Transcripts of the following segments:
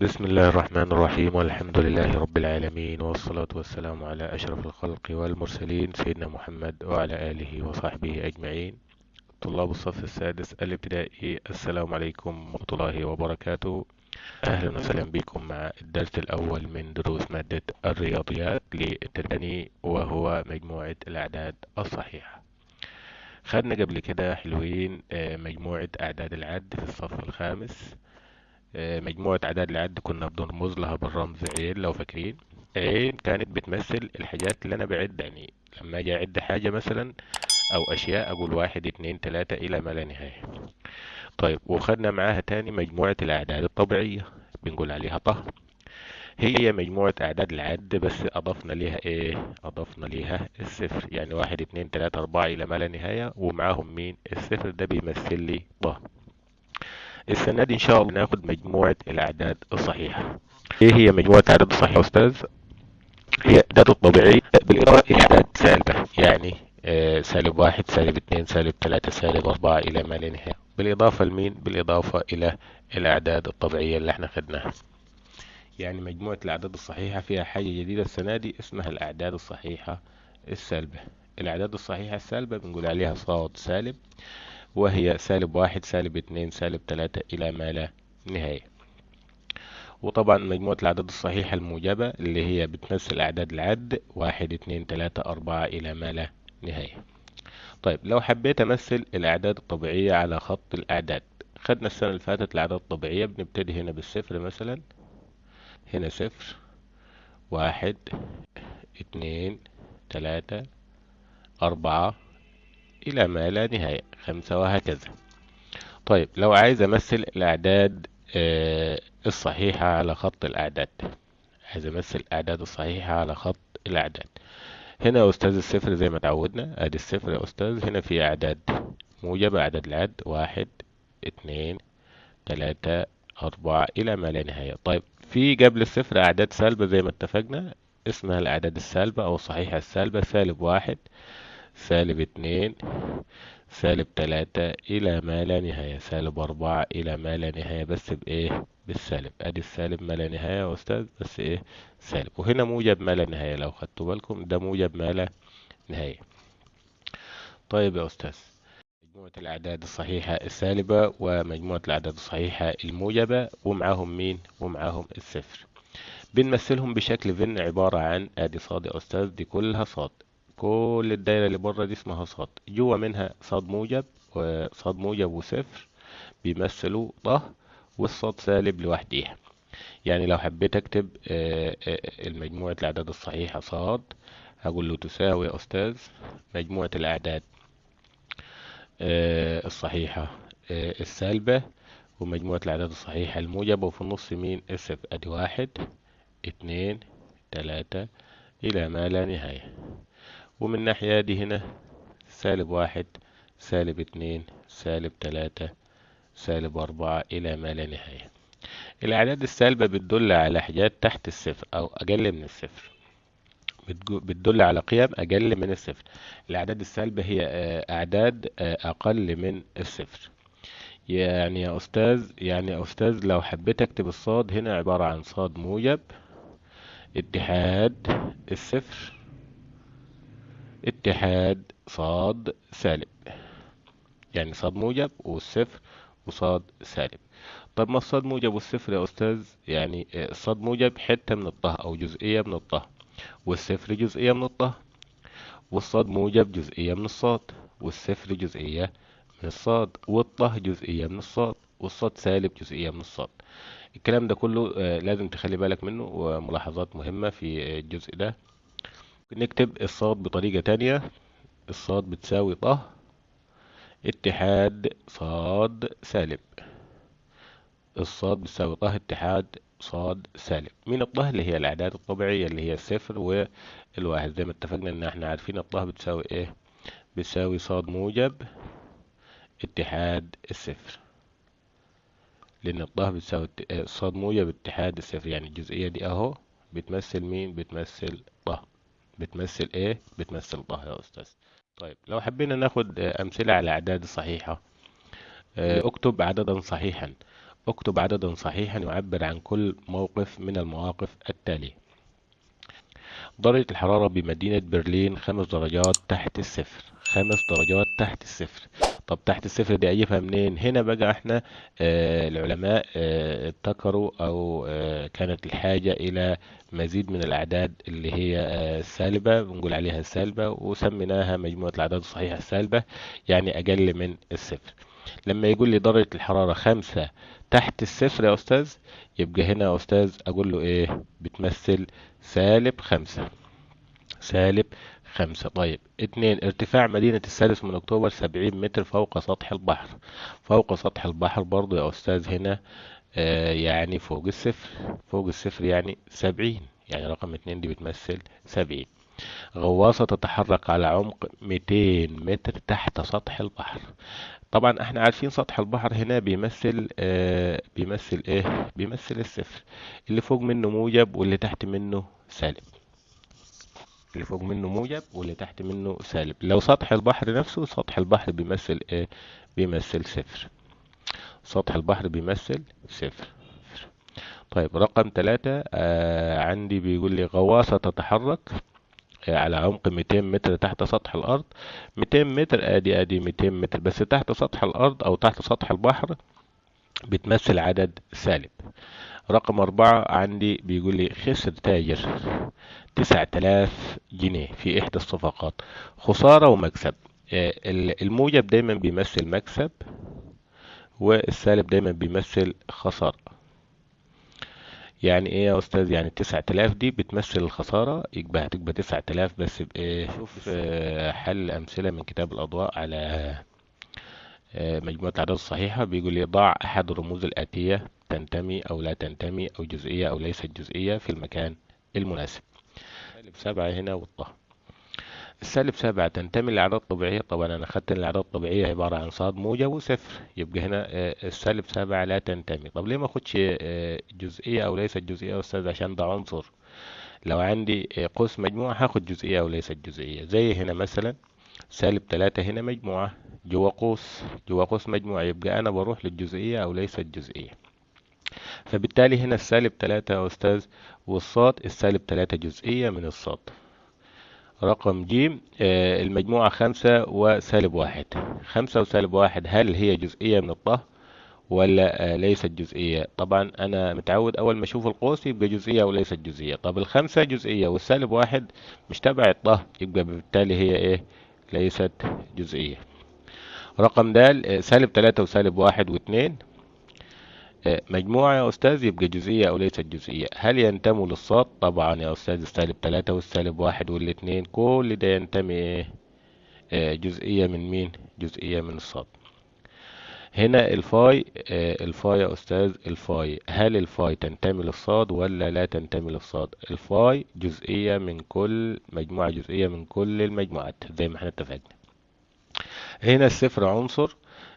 بسم الله الرحمن الرحيم والحمد لله رب العالمين والصلاة والسلام على أشرف الخلق والمرسلين سيدنا محمد وعلى آله وصحبه أجمعين. طلاب الصف السادس الابتدائي السلام عليكم ورحمة الله وبركاته. أهلا وسهلا بكم مع الدرس الأول من دروس مادة الرياضيات للتدني وهو مجموعة الأعداد الصحيحة. خدنا قبل كده حلوين آه، مجموعة أعداد العد في الصف الخامس. مجموعة أعداد العد كنا بنرمز لها بالرمز عين لو فاكرين عين كانت بتمثل الحاجات اللي أنا بعد يعني لما أجي أعد حاجة مثلا أو أشياء أقول واحد اتنين تلاتة إلى ما لا نهاية طيب وخدنا معاها تاني مجموعة الأعداد الطبيعية بنقول عليها طه هي مجموعة أعداد العد بس أضفنا ليها إيه؟ أضفنا ليها الصفر يعني واحد اتنين تلاتة أربعة إلى ما لا نهاية ومعاهم مين؟ الصفر ده بيمثل لي طه السنة دي إن شاء الله ناخد مجموعة الأعداد الصحيحة. إيه هي مجموعة الأعداد الصحيحة يا أستاذ؟ هي الأعداد الطبيعية بالإضافة إلى أعداد سالبة يعني آه، سالب واحد سالب اتنين سالب تلاتة سالب أربعة إلى ما لا نهاية. بالإضافة لمين؟ بالإضافة إلى الأعداد الطبيعية اللي إحنا خدناها. يعني مجموعة الأعداد الصحيحة فيها حاجة جديدة السنة دي اسمها الأعداد الصحيحة السالبة. الأعداد الصحيحة السالبة بنقول عليها صاد سالب. وهي سالب واحد سالب اتنين سالب تلاتة إلى ما لا نهاية. وطبعا مجموعة الأعداد الصحيحة الموجبة اللي هي بتمثل أعداد العد واحد اتنين تلاتة أربعة إلى ما لا نهاية. طيب لو حبيت أمثل الأعداد الطبيعية على خط الأعداد خدنا السنة اللي فاتت الأعداد الطبيعية بنبتدي هنا بالصفر مثلا. هنا صفر واحد اتنين تلاتة أربعة إلى ما لا نهاية. خمسة وهكذا. طيب لو عايز أمثل الأعداد آه، الصحيحة على خط الأعداد. عايز أمثل الأعداد الصحيحة على خط الأعداد. هنا يا أستاذ الصفر زي ما تعودنا. أدي الصفر يا أستاذ. هنا في أعداد موجبة. أعداد العد. واحد اتنين تلاتة أربعة إلى ما لا نهاية. طيب في قبل الصفر أعداد سالبة زي ما اتفقنا. اسمها الأعداد السالبة أو الصحيحة السالبة. سالب واحد. سالب اتنين سالب تلاتة إلى ما لا نهاية سالب أربعة إلى ما لا نهاية بس بإيه؟ بالسالب. أدي السالب ما لا نهاية يا أستاذ بس إيه؟ سالب. وهنا موجب ما لا نهاية لو خدتوا بالكم ده موجب ما لا نهاية. طيب يا أستاذ مجموعة الأعداد الصحيحة السالبة ومجموعة الأعداد الصحيحة الموجبة ومعاهم مين؟ ومعاهم الصفر. بنمثلهم بشكل فن عبارة عن أدي صاد يا أستاذ دي كلها صاد. كل الدايرة اللي بره دي اسمها صاد. جوا منها صاد موجب وصاد موجب وصفر بيمثلوا طه والصاد سالب لوحديها. يعني لو حبيت اكتب آه، آه، المجموعة الأعداد الصحيحة صاد هقول له تساوي يا أستاذ مجموعة الأعداد آه، الصحيحة السالبة ومجموعة الأعداد الصحيحة الموجبة وفي النص مين؟ الصفر أدي واحد اتنين تلاتة إلى ما لا نهاية. ومن الناحية دي هنا سالب واحد سالب اتنين سالب تلاتة سالب أربعة إلى ما لا نهاية. الأعداد السالبة بتدل على حاجات تحت الصفر أو أقل من الصفر. بتدل على قيم أقل من الصفر. الأعداد السالبة هي آه، أعداد آه، أقل من الصفر. يعني يا أستاذ يعني يا أستاذ لو حبيت أكتب الصاد هنا عبارة عن صاد موجب اتحاد الصفر اتحاد صاد سالب يعني صاد موجب والصفر وصاد سالب طب ما الصاد موجب والصفر يا أستاذ؟ يعني الصاد موجب حتة من الطه أو جزئية من الطه والصفر جزئية من الطه والصاد موجب جزئية من الصاد والصفر جزئية من الصاد والطه جزئية من الصاد والصاد سالب جزئية من الصاد. الكلام ده كله آه، لازم تخلي بالك منه وملاحظات مهمة في الجزء ده. ممكن نكتب الصاد بطريقة تانية. الصاد بتساوي طه. اتحاد صاد سالب الصاد بتساوي طه اتحاد صاد سالب مين الطه؟ اللي هي الأعداد الطبيعية اللي هي الصفر والواحد. زي ما اتفقنا إن إحنا عارفين الطه بتساوي إيه؟ بتساوي صاد موجب اتحاد الصفر. لأن الطه بتساوي صاد موجب اتحاد الصفر. يعني الجزئية دي أهو بتمثل مين؟ بتمثل بتمثل إيه؟ بتمثل طه يا أستاذ. طيب لو حبينا ناخد أمثلة على الأعداد الصحيحة آه، اكتب عددا صحيحا. اكتب عددا صحيحا يعبر عن كل موقف من المواقف التالية. درجة الحرارة بمدينة برلين خمس درجات تحت الصفر. خمس درجات تحت الصفر. طب تحت الصفر دي اجيبها منين؟ هنا بقى إحنا آه العلماء آه ابتكروا أو آه كانت الحاجة إلى مزيد من الأعداد اللي هي السالبة بنقول عليها السالبة وسميناها مجموعة الأعداد الصحيحة السالبة يعني أقل من الصفر. لما يقول لي درجة الحرارة خمسة تحت الصفر يا أستاذ يبقى هنا يا أستاذ أقول له إيه؟ بتمثل سالب خمسة. سالب خمسة. طيب. اتنين ارتفاع مدينة السادس من أكتوبر سبعين متر فوق سطح البحر. فوق سطح البحر برضو يا أستاذ هنا آه يعني فوق الصفر. فوق الصفر يعني سبعين. يعني رقم اتنين دي بتمثل سبعين. غواصة تتحرك على عمق 200 متر تحت سطح البحر. طبعا إحنا عارفين سطح البحر هنا بيمثل آه بيمثل إيه؟ بيمثل الصفر. اللي فوق منه موجب واللي تحت منه سالب. اللي فوق منه موجب واللي تحت منه سالب. لو سطح البحر نفسه سطح البحر بيمثل إيه؟ بيمثل صفر. سطح البحر بيمثل صفر. طيب رقم ثلاثة آه عندي بيقول لي غواصة تتحرك على عمق 200 متر تحت سطح الأرض. 200 متر ادي ادي 200 متر بس تحت سطح الأرض أو تحت سطح البحر بتمثل عدد سالب. رقم أربعة عندي بيقول لي خسر تاجر تسعة آلاف جنيه في إحدى الصفقات. خسارة ومكسب. الموجب دايما بيمثل مكسب والسالب دايما بيمثل خسارة. يعني إيه يا أستاذ؟ يعني التسعة آلاف دي بتمثل الخسارة؟ يبقى هتبقى تسعة آلاف بس بإيه شوف حل أمثلة من كتاب الأضواء على مجموعة الأعداد الصحيحة بيقول لي ضع أحد الرموز الآتية تنتمي أو لا تنتمي أو جزئية أو ليست جزئية في المكان المناسب. سالب سبعة هنا والطه. السالب سبعة تنتمي للأعداد الطبيعية. طبعا أنا أخدت الأعداد الطبيعية عبارة عن صاد موجب وصفر. يبقى هنا السالب سبعة لا تنتمي. طب ليه ما أخدش جزئية أو ليست جزئية يا أستاذ؟ عشان ده عنصر. لو عندي قوس مجموعة هاخد جزئية أو ليست جزئية. زي هنا مثلا سالب تلاتة هنا مجموعة. جوا قوس جوا قوس مجموعة يبقى أنا بروح للجزئية أو ليست جزئية فبالتالي هنا السالب تلاتة يا أستاذ والصاد السالب تلاتة جزئية من الصاد. رقم ج المجموعة خمسة وسالب واحد. خمسة وسالب واحد هل هي جزئية من الطه ولا ليست جزئية؟ طبعا أنا متعود أول ما أشوف القوس يبقى جزئية أو ليست جزئية. طب الخمسة جزئية والسالب واحد مش تبع الطه يبقى بالتالي هي إيه؟ ليست جزئية. رقم د سالب تلاتة وسالب واحد واتنين. مجموعة يا أستاذ يبقى جزئية أو ليست جزئية. هل ينتموا للصاد؟ طبعا يا أستاذ السالب تلاتة والسالب واحد والاتنين كل ده ينتمي إيه جزئية من مين؟ جزئية من الصاد. هنا الفاي الفاي يا أستاذ الفاي. هل الفاي تنتمي للصاد ولا لا تنتمي للصاد؟ الفاي جزئية من كل مجموعة جزئية من كل المجموعات زي ما إحنا اتفقنا. هنا الصفر عنصر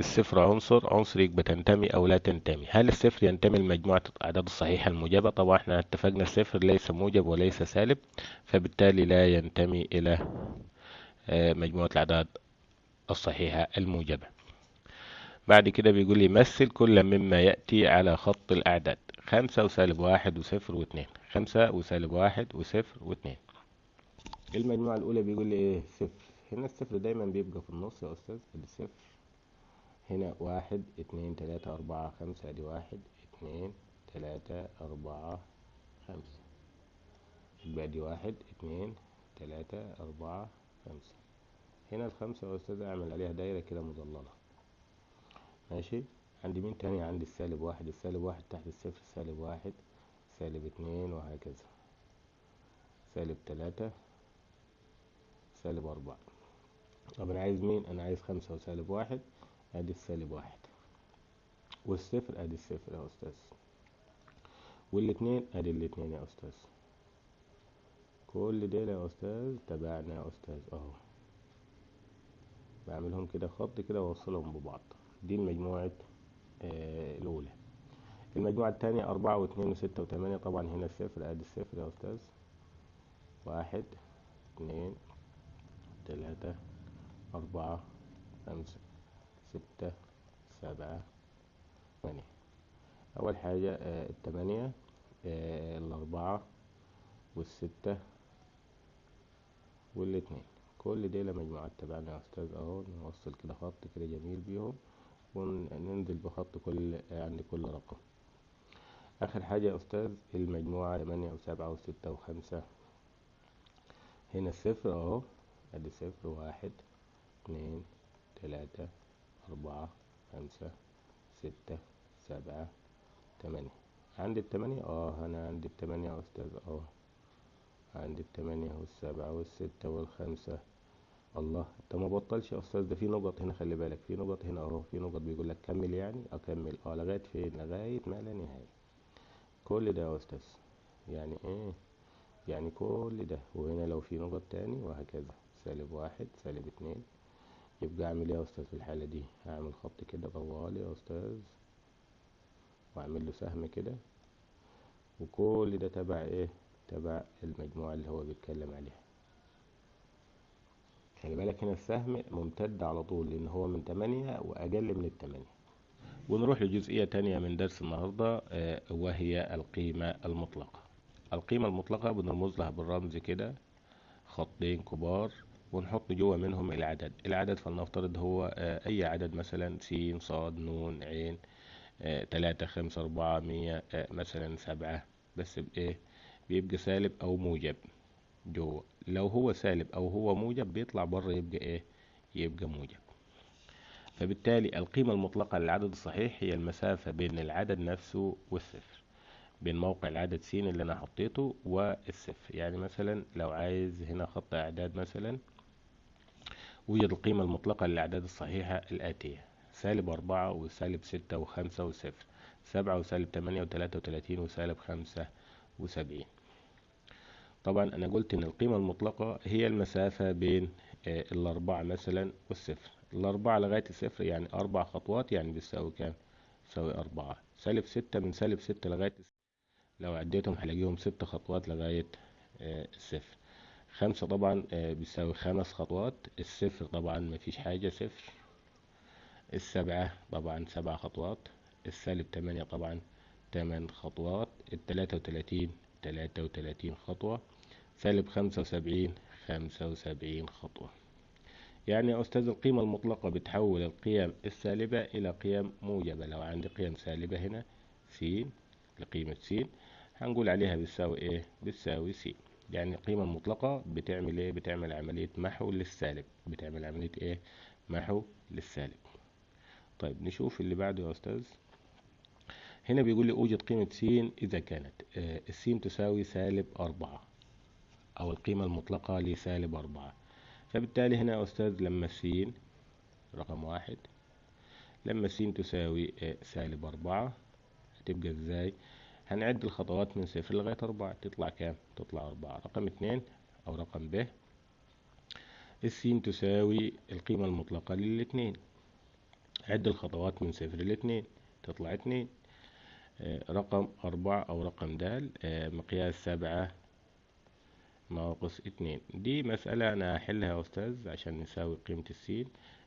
الصفر عنصر عنصر يبقى تنتمي أو لا تنتمي. هل الصفر ينتمي لمجموعة الأعداد الصحيحة الموجبة؟ طبعا إحنا اتفقنا الصفر ليس موجب وليس سالب فبالتالي لا ينتمي إلى مجموعة الأعداد الصحيحة الموجبة. بعد كده بيقول لي مثل كل مما يأتي على خط الأعداد. خمسة وسالب واحد وصفر واثنين. خمسة وسالب واحد وصفر واثنين. المجموعة الأولى بيقول لي إيه؟ صفر. هنا الصفر دايما بيبقى في النص يا أستاذ ادي صفر هنا واحد اتنين تلاتة أربعة خمسة أدي واحد اتنين تلاتة أربعة خمسة. يبقى دي واحد اتنين تلاتة أربعة خمسة. هنا الخمسة يا أستاذ أعمل عليها دايرة كده مظللة. ماشي؟ عندي مين تاني؟ عندي السالب واحد. السالب واحد تحت الصفر سالب واحد سالب اتنين وهكذا. سالب تلاتة سالب أربعة. طب أنا عايز مين؟ أنا عايز خمسة وسالب واحد أدي السالب واحد. والصفر أدي الصفر يا أستاذ. والاتنين أدي الاتنين يا أستاذ. كل دول يا أستاذ تبعنا يا أستاذ أهو. بعملهم كده خط كده وأوصلهم ببعض. دي المجموعة آه الأولى. المجموعة التانية أربعة واثنين وستة وثمانية طبعا هنا الصفر أدي الصفر يا أستاذ. واحد اثنين ثلاثة أربعة خمسة ستة سبعة ثمانية. أول حاجة آه، التمانية آه، الأربعة والستة والاتنين. كل دي مجموعات تبعنا يا أستاذ أهو نوصل كده خط كده جميل بيهم وننزل بخط كل عند كل رقم. آخر حاجة يا أستاذ المجموعة تمانية وسبعة وستة وخمسة. هنا الصفر أهو أدي صفر واحد. اتنين تلاتة أربعة خمسة ستة سبعة تمانية. عندي التمانية؟ آه أنا عندي التمانية يا أستاذ. آه عندي التمانية والسبعة والستة والخمسة. الله انت ما بطلش يا أستاذ ده في نقط هنا خلي بالك. في نقط هنا أهو في نقط بيقول لك كمل يعني أكمل. آه لغاية فين؟ لغاية ما لا نهاية. كل ده يا أستاذ. يعني إيه؟ يعني كل ده. وهنا لو في نقط تاني وهكذا. سالب واحد سالب اتنين. يبقى أعمل إيه يا أستاذ في الحالة دي؟ هعمل خط كده طوال يا أستاذ وأعمل له سهم كده وكل ده تبع إيه؟ تبع المجموعة اللي هو بيتكلم عليها. خلي بالك هنا السهم ممتد على طول لأن هو من 8 وأقل من التمانية. ونروح لجزئية تانية من درس النهاردة آه، وهي القيمة المطلقة. القيمة المطلقة بنرمز لها بالرمز كده خطين كبار. ونحط جوه منهم العدد. العدد فلنفترض هو آه، أي عدد مثلا س ص ن ع آه، تلاتة خمسة أربعة مية مثلا سبعة. بس بإيه بيبقى سالب أو موجب جوه. لو هو سالب أو هو موجب بيطلع بره يبقى إيه؟ يبقى موجب. فبالتالي القيمة المطلقة للعدد الصحيح هي المسافة بين العدد نفسه والصفر بين موقع العدد س اللي أنا حطيته والصفر. يعني مثلا لو عايز هنا خط إعداد مثلا وجد القيمة المطلقة للأعداد الصحيحة الآتية. سالب أربعة وسالب ستة وخمسة وصفر. سبعة وسالب تمانية وتلاتة وتلاتين وسالب خمسة وسبعين. طبعا أنا قلت إن القيمة المطلقة هي المسافة بين آه، الأربعة مثلا والصفر. الأربعة لغاية الصفر يعني أربع خطوات يعني بيساوي كام؟ بيساوي أربعة. سالب ستة من سالب ستة لغاية لو عديتهم هلاقيهم ست خطوات لغاية آه، الصفر. خمسة طبعا آه، بيساوي خمس خطوات. الصفر طبعا مفيش حاجة صفر. السبعة طبعا سبع خطوات. السالب تمانية طبعا تمن خطوات. التلاتة وتلاتين تلاتة وتلاتين خطوة. سالب خمسة وسبعين خمسة وسبعين خطوة. يعني يا أستاذ القيمة المطلقة بتحول القيم السالبة إلى قيم موجبة. لو عندي قيم سالبة هنا س لقيمة س هنقول عليها بتساوي إيه؟ بتساوي س يعني القيمة المطلقة بتعمل إيه؟ بتعمل عملية محو للسالب. بتعمل عملية إيه؟ محو للسالب. طيب نشوف اللي بعده يا أستاذ. هنا بيقول لي أوجد قيمة س إذا كانت. آه، الس تساوي سالب أربعة أو القيمة المطلقة لسالب أربعة. فبالتالي هنا يا أستاذ لما س رقم واحد لما س تساوي آه، سالب أربعة هتبقى إزاي؟ هنعد الخطوات من صفر لغاية أربعة. تطلع كام؟ تطلع أربعة. رقم اتنين أو رقم ب. الس تساوي القيمة المطلقة للاتنين عد الخطوات من صفر لاتنين تطلع اتنين آه، رقم أربعة أو رقم د آه، مقياس سبعة ناقص اتنين دي مسألة أنا هحلها يا أستاذ عشان نساوي قيمة السين.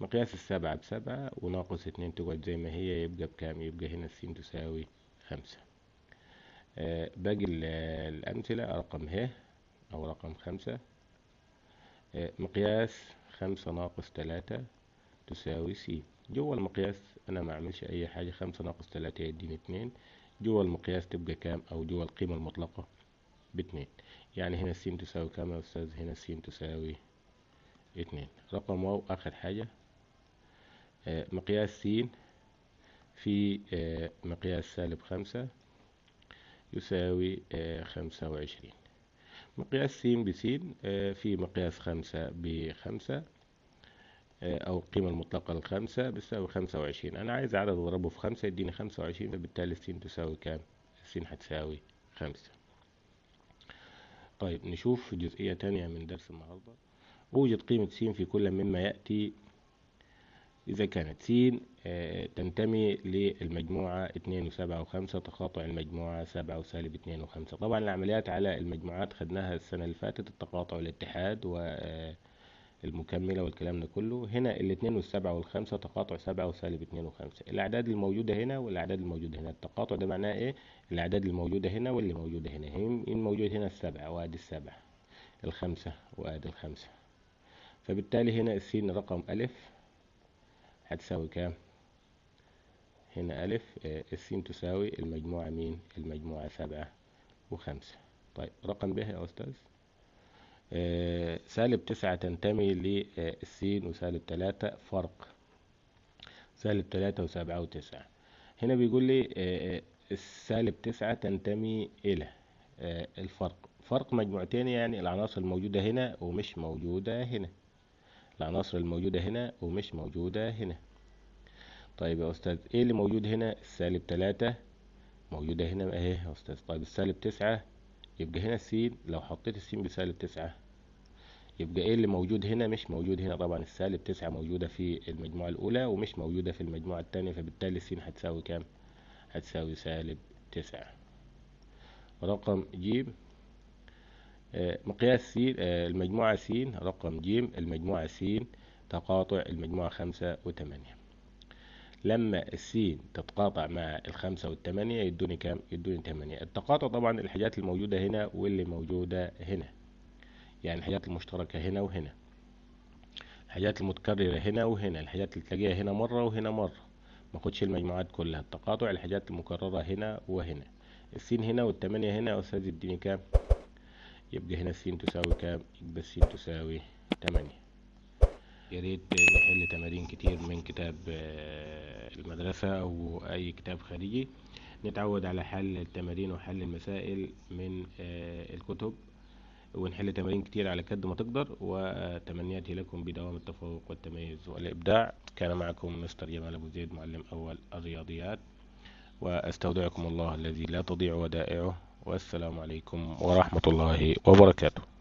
مقياس السبعة بسبعة وناقص اتنين تقعد زي ما هي يبقى بكام؟ يبقى هنا السين تساوي خمسة. آه، باقي الأمثلة رقم ه أو رقم خمسة. مقياس خمسة ناقص تلاتة تساوي س جوا المقياس أنا ما أعملش أي حاجة خمسة ناقص تلاتة يديني اتنين. جوا المقياس تبقى كام؟ أو جوا القيمة المطلقة باتنين. يعني هنا س تساوي كام يا أستاذ؟ هنا س تساوي اتنين. رقم واو آخر حاجة. آه، مقياس س في آه، مقياس سالب خمسة. يساوي آه، خمسة وعشرين. مقياس س بسين في مقياس خمسة بخمسة آه، أو القيمة المطلقة للخمسة بتساوي خمسة وعشرين. أنا عايز عدد أضربه في خمسة يديني خمسة وعشرين فبالتالي السين تساوي كام؟ السين هتساوي خمسة. طيب نشوف جزئية تانية من درس النهاردة. أوجد قيمة س في كل مما يأتي إذا كانت س آه، تنتمي للمجموعة اتنين وسبعة وخمسة تقاطع المجموعة سبعة وسالب اتنين وخمسة. طبعا العمليات على المجموعات خدناها السنة اللي فاتت التقاطع والاتحاد و آه، المكملة والكلام ده كله. هنا الاتنين والسبعة والخمسة تقاطع سبعة وسالب اتنين وخمسة. الأعداد الموجودة هنا والأعداد الموجودة هنا. التقاطع ده معناه إيه؟ الأعداد الموجودة هنا واللي موجودة هنا. هنا الموجود هنا السبعة وأدي السبعة الخمسة وأدي الخمسة. فبالتالي هنا السين رقم ألف. هتساوي كام؟ هنا ألف آه، السين تساوي المجموعة مين؟ المجموعة سبعة وخمسة. طيب رقم ب يا أستاذ. آه، سالب تسعة تنتمي للسين وسالب تلاتة فرق. سالب تلاتة وسبعة وتسعة. هنا بيقول لي آه، السالب تسعة تنتمي إلى آه، الفرق. فرق مجموعتين يعني العناصر الموجودة هنا ومش موجودة هنا. العناصر الموجودة هنا ومش موجودة هنا. طيب يا أستاذ إيه اللي موجود هنا؟ السالب تلاتة موجودة هنا أهي يا أستاذ. طيب السالب تسعة يبقى هنا السين لو حطيت السين بسالب تسعة. يبقى إيه اللي موجود هنا؟ مش موجود هنا طبعا. السالب تسعة موجودة في المجموعة الأولى ومش موجودة في المجموعة التانية فبالتالي السين هتساوي كام؟ هتساوي سالب تسعة. رقم ج آه، مقياس س آه، المجموعة س رقم ج المجموعة س تقاطع المجموعة خمسة وتمانية لما السين تتقاطع مع الخمسة والتمانية يدوني كام؟ يدوني تمانية التقاطع طبعا الحاجات الموجودة هنا واللي موجودة هنا. يعني الحاجات المشتركة هنا وهنا. الحاجات المتكررة هنا وهنا. الحاجات اللي تلاقيها هنا مرة وهنا مرة. ما خدش المجموعات كلها. التقاطع الحاجات المكررة هنا وهنا. السين هنا والتمانية هنا. يا أستاذ اديني كام؟ يبقى هنا السين تساوي كام؟ يبقى السين تساوي تمانية. يا ريت نحل تمارين كتير من كتاب آه، المدرسة أو أي كتاب خارجي. نتعود على حل التمارين وحل المسائل من آه، الكتب ونحل تمارين كتير على قد ما تقدر. وتمنياتي لكم بدوام التفوق والتميز والإبداع. كان معكم مستر جمال أبو زيد معلم أول الرياضيات. وأستودعكم الله الذي لا تضيع ودائعه. والسلام عليكم ورحمة الله وبركاته.